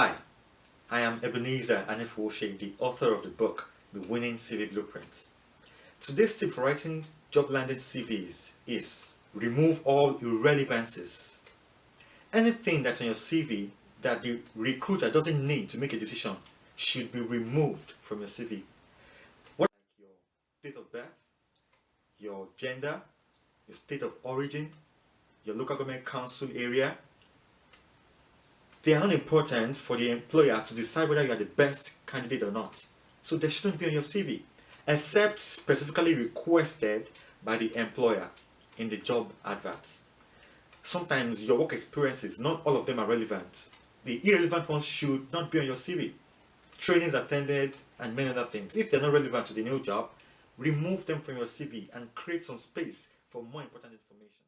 Hi, I am Ebenezer Anefwoshe, the author of the book, The Winning CV Blueprint. Today's tip for writing job landing CVs is remove all irrelevances. Anything that's on your CV that the recruiter doesn't need to make a decision should be removed from your CV. What like your date of birth, your gender, your state of origin, your local government council area, they are unimportant for the employer to decide whether you are the best candidate or not. So they shouldn't be on your CV, except specifically requested by the employer in the job advert. Sometimes your work experiences, not all of them are relevant. The irrelevant ones should not be on your CV. Trainings attended and many other things. If they're not relevant to the new job, remove them from your CV and create some space for more important information.